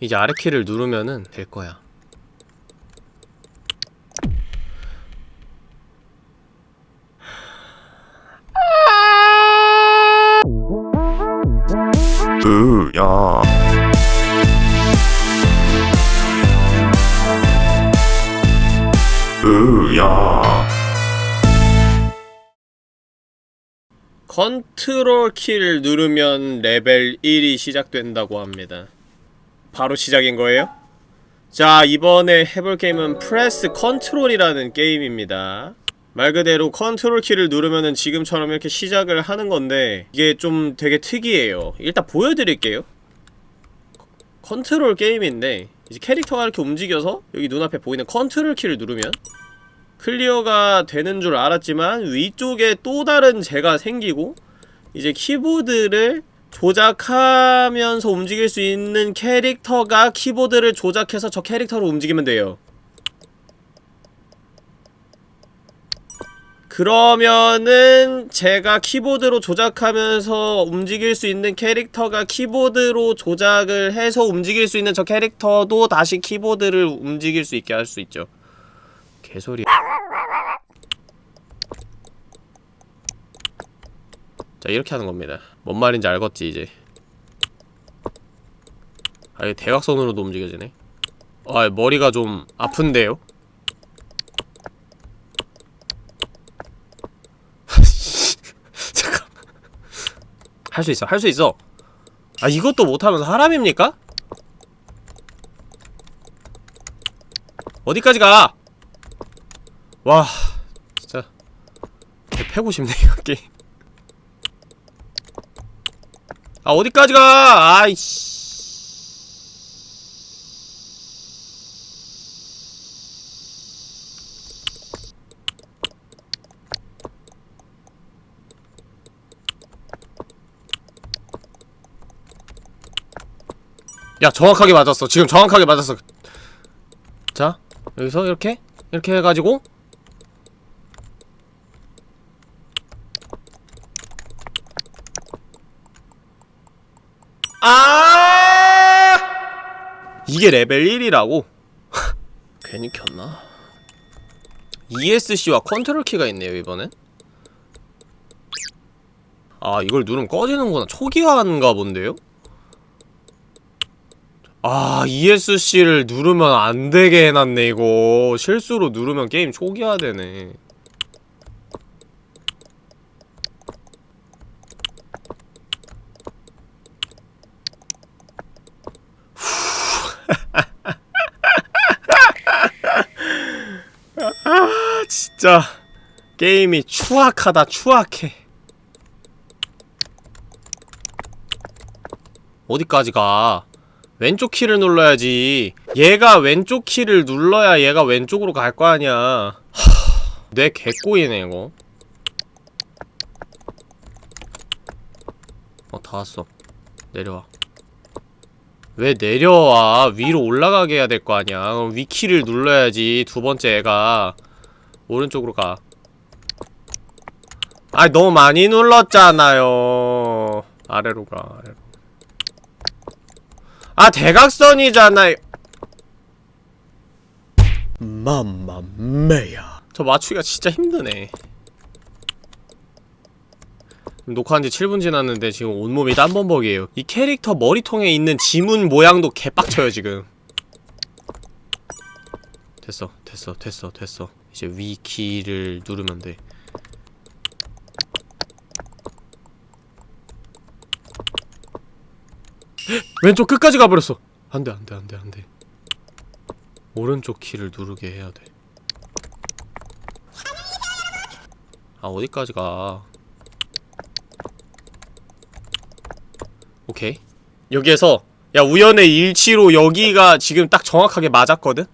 이제 아래 키를 누르면은 될 거야. 으야 으야 컨트롤 키를 누르면 레벨 1이 시작된다고 합니다. 바로 시작인 거예요? 자, 이번에 해볼 게임은 Press Control이라는 게임입니다. 말 그대로 컨트롤 키를 누르면은 지금처럼 이렇게 시작을 하는 건데 이게 좀 되게 특이해요. 일단 보여드릴게요. 컨트롤 게임인데 이제 캐릭터가 이렇게 움직여서 여기 눈앞에 보이는 컨트롤 키를 누르면 클리어가 되는 줄 알았지만 위쪽에 또 다른 쟤가 생기고 이제 키보드를 조작하면서 움직일 수 있는 캐릭터가 키보드를 조작해서 저 캐릭터로 움직이면 돼요. 그러면은 제가 키보드로 조작하면서 움직일 수 있는 캐릭터가 키보드로 조작을 해서 움직일 수 있는 저 캐릭터도 다시 키보드를 움직일 수 있게 할 수 있죠. 개소리. 자 이렇게 하는 겁니다. 뭔 말인지 알겠지 이제. 아 이게 대각선으로도 움직여지네. 아 머리가 좀 아픈데요? 잠깐. 할 수 있어, 할 수 있어. 아 이것도 못하면 사람입니까? 어디까지 가? 와 진짜 개 패고 싶네 이거 게임 아 어디까지 가? 아이씨. 야 정확하게 맞았어. 지금 정확하게 맞았어. 자 여기서 이렇게? 이렇게 해가지고 아 이게 레벨 1이라고? 괜히 켰나? ESC와 컨트롤 키가 있네요 이번엔 아 이걸 누르면 꺼지는구나 초기화인가 본데요? 아 ESC를 누르면 안 되게 해놨네 이거 실수로 누르면 게임 초기화되네 진짜 게임이 추악하다 추악해. 어디까지 가? 왼쪽 키를 눌러야지. 얘가 왼쪽 키를 눌러야 얘가 왼쪽으로 갈 거 아니야. 하... 내 개꼬이네 이거. 어다 왔어. 내려와. 왜 내려와? 위로 올라가게 해야 될 거 아니야. 위키를 눌러야지 두 번째 애가 오른쪽으로 가. 아이 너무 많이 눌렀잖아요. 아래로 가 아래로. 아 대각선이잖아요. 맘마메야. 저 맞추기가 진짜 힘드네. 녹화한 지 7분 지났는데 지금 온몸이 땀범벅이에요. 이 캐릭터 머리통에 있는 지문 모양도 개빡쳐요 지금. 됐어 됐어 됐어 됐어 이제 위키를 누르면 돼 왼쪽 끝까지 가버렸어 안돼 안돼 안돼 안돼 오른쪽 키를 누르게 해야 돼 아, 어디까지 가. 오케이. 여기에서, 야, 우연의 일치로 여기가 지금 딱 정확하게 맞았거든?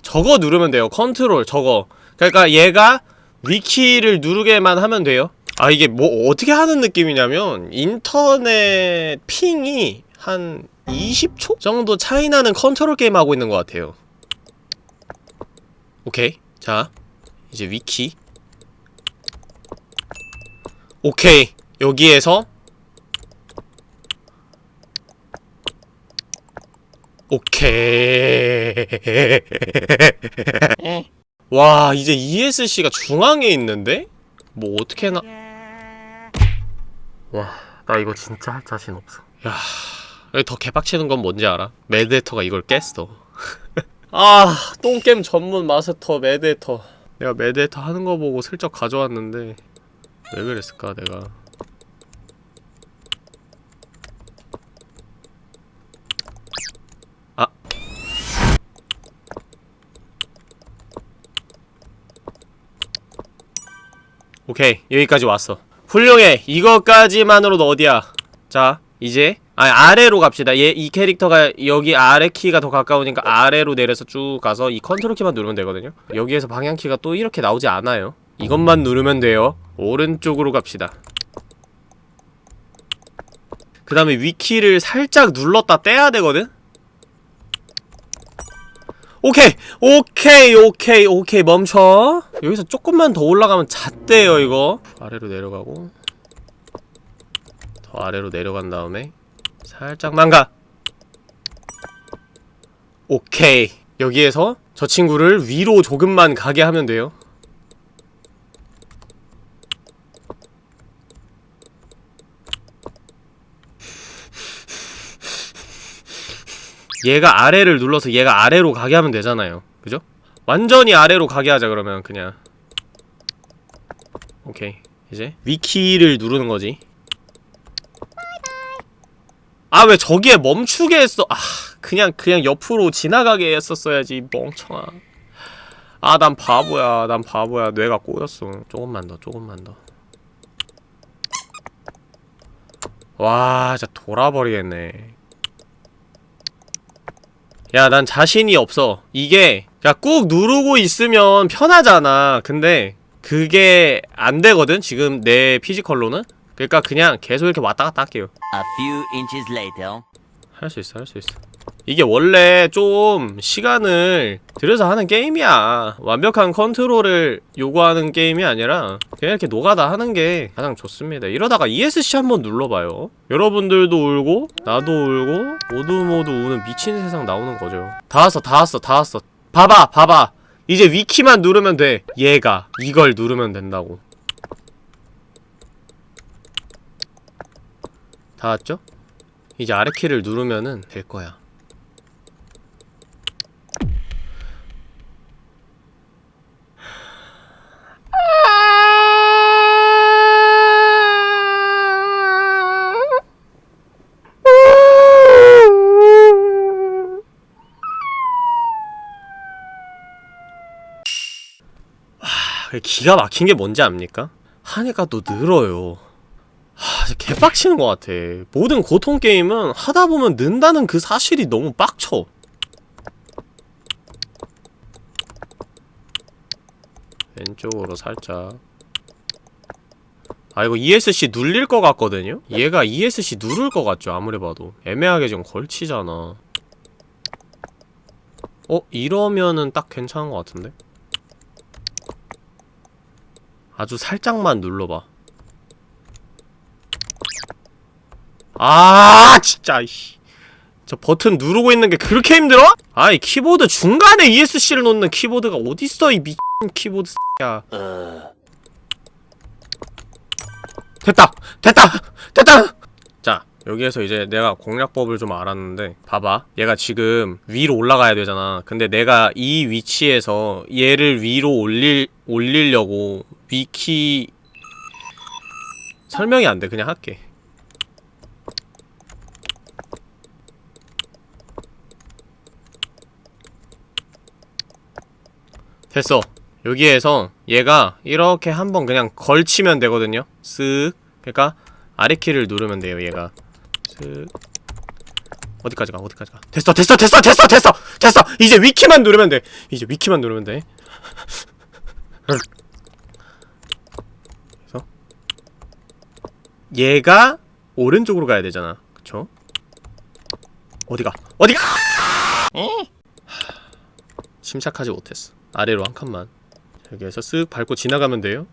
저거 누르면 돼요. 컨트롤, 저거. 그러니까 얘가 위 키를 누르게만 하면 돼요. 아, 이게 뭐, 어떻게 하는 느낌이냐면, 인터넷 ping이 한 20초? 정도 차이 나는 컨트롤 게임 하고 있는 것 같아요. 오케이. 자, 이제 위 키. 오케이. 여기에서 오케이. 와, 이제 ESC가 중앙에 있는데? 뭐 어떻게 나 와, 나 이거 진짜 할 자신 없어. 야, 여기 더 개빡치는 건 뭔지 알아? 매드헤터가 이걸 깼어. 아, 똥겜 전문 마스터 매드헤터. 내가 매드헤터 하는 거 보고 슬쩍 가져왔는데 왜 그랬을까, 내가. 오케이, 여기까지 왔어. 훌륭해. 이것까지만으로도 어디야? 자, 이제 아 아래로 갑시다. 얘 이 캐릭터가 여기 아래 키가 더 가까우니까 아래로 내려서 쭉 가서 이 컨트롤 키만 누르면 되거든요. 여기에서 방향 키가 또 이렇게 나오지 않아요. 이것만 누르면 돼요. 오른쪽으로 갑시다. 그 다음에 위키를 살짝 눌렀다 떼야 되거든? 오케이! 오케이! 오케이! 오케이! 멈춰! 여기서 조금만 더 올라가면 잣대요 이거 아래로 내려가고 더 아래로 내려간 다음에 살짝만 가! 오케이! 여기에서 저 친구를 위로 조금만 가게 하면 돼요 얘가 아래를 눌러서 얘가 아래로 가게 하면 되잖아요. 그죠? 완전히 아래로 가게 하자 그러면 그냥. 오케이. 이제 위키를 누르는 거지. 아 왜 저기에 멈추게 했어? 아 그냥 그냥 옆으로 지나가게 했었어야지 멍청아. 아 난 바보야. 난 바보야. 뇌가 꼬였어. 조금만 더 조금만 더 와 진짜 돌아버리겠네 야, 난 자신이 없어. 이게, 야, 꾹 누르고 있으면 편하잖아. 근데, 그게 안 되거든? 지금 내 physical로는? 그러니까 그냥 계속 이렇게 왔다 갔다 할게요. A few minutes later. 할수 있어, 할 수 있어. 이게 원래 좀 시간을 들여서 하는 게임이야. 완벽한 컨트롤을 요구하는 게임이 아니라 그냥 이렇게 노가다 하는 게 가장 좋습니다. 이러다가 ESC 한번 눌러봐요. 여러분들도 울고 나도 울고 모두 모두 우는 미친 세상 나오는 거죠. 다 왔어, 다 왔어, 다 왔어. 봐봐, 봐봐. 이제 위키만 누르면 돼. 얘가 이걸 누르면 된다고. 다 왔죠? 이제 아래 키를 누르면은 될 거야. 기가 막힌 게 뭔지 압니까? 하니까 또 늘어요. 하, 개빡치는 것 같아. 모든 고통 게임은 하다 보면 는다는 그 사실이 너무 빡쳐. 왼쪽으로 살짝. 아 이거 ESC 눌릴 것 같거든요? 얘가 ESC 누를 것 같죠 아무리 봐도 애매하게 좀 걸치잖아 어? 이러면은 딱 괜찮은 것 같은데? 아주 살짝만 눌러봐 아 진짜 이씨 저 버튼 누르고 있는 게 그렇게 힘들어? 아이 키보드 중간에 ESC를 놓는 키보드가 어딨어 이미 키보드 야 됐다! 됐다! 됐다! 자 여기에서 이제 내가 공략법을 좀 알았는데 봐봐 얘가 지금 위로 올라가야 되잖아 근데 내가 이 위치에서 얘를 위로 올릴, 올리려고 위키 설명이 안 돼. 그냥 할게. 됐어. 여기에서 얘가 이렇게 한번 그냥 걸치면 되거든요. 쓱. 그러니까 아래키를 누르면 돼요 얘가. 쓱. 어디까지 가? 어디까지 가? 됐어 됐어 됐어 됐어 됐어 됐어. 이제 위키만 누르면 돼. 이제 위키만 누르면 돼 그래서 얘가 오른쪽으로 가야 되잖아 그쵸? 어디가 어디가 침착하지 못했어 아래로 한 칸만 여기에서 쓱 밟고 지나가면 돼요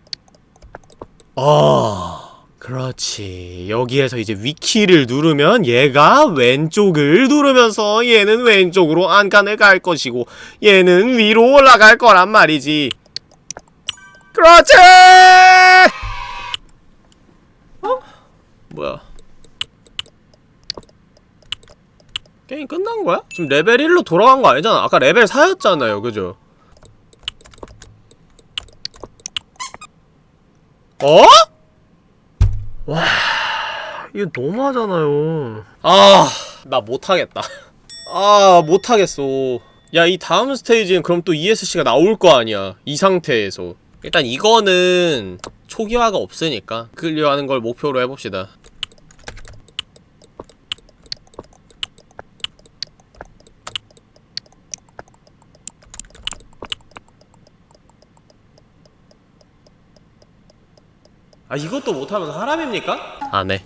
아 그렇지. 여기에서 이제 위키를 누르면 얘가 왼쪽을 누르면서 얘는 왼쪽으로 안간을 갈 것이고 얘는 위로 올라갈 거란 말이지. 그렇지! 어? 뭐야? 게임 끝난 거야? 지금 레벨 1로 돌아간 거 아니잖아. 아까 레벨 4였잖아요. 그죠? 어? 와, 이거 너무하잖아요. 아, 나 못하겠다. 아, 못하겠어. 야, 이 다음 스테이지는 그럼 또 ESC가 나올 거 아니야. 이 상태에서. 일단 이거는 초기화가 없으니까 클리어하는 걸 목표로 해봅시다. 아, 이것도 못하면 사람입니까? 안 해.